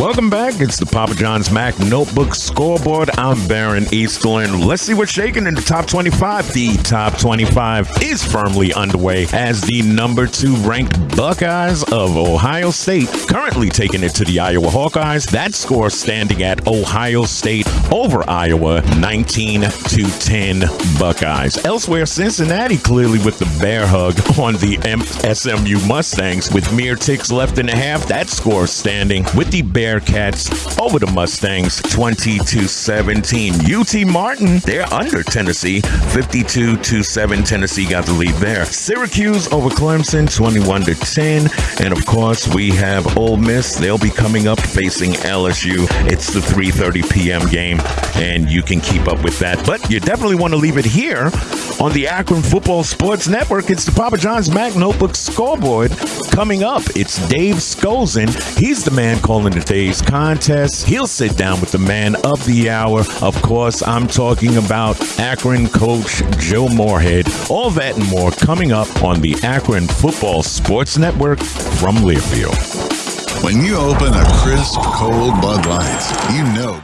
Welcome back. It's the Papa John's Mac Notebook Scoreboard. I'm Baron Easterlin. Let's see what's shaking in the top 25. The top 25 is firmly underway as the number two ranked Buckeyes of Ohio State currently taking it to the Iowa Hawkeyes. That score standing at Ohio State over Iowa, 19 to 10 Buckeyes. Elsewhere, Cincinnati clearly with the bear hug on the SMU Mustangs with mere ticks left in the half. That score standing with the bear Bearcats over the Mustangs 20 to 17. UT Martin, they're under Tennessee 52 to 7. Tennessee got the lead there. Syracuse over Clemson 21 to 10. And of course, we have Ole Miss. They'll be coming up facing LSU. It's the 3:30 p.m. game and you can keep up with that. But you definitely want to leave it here on the Akron Football Sports Network. It's the Papa John's Mac Notebook scoreboard. Coming up, it's Dave Skolzin. He's the man calling today's contest. He'll sit down with the man of the hour. Of course, I'm talking about Akron coach Joe Moorhead. All that and more coming up on the Akron Football Sports Network from Learfield. When you open a crisp, cold Bud Light, you know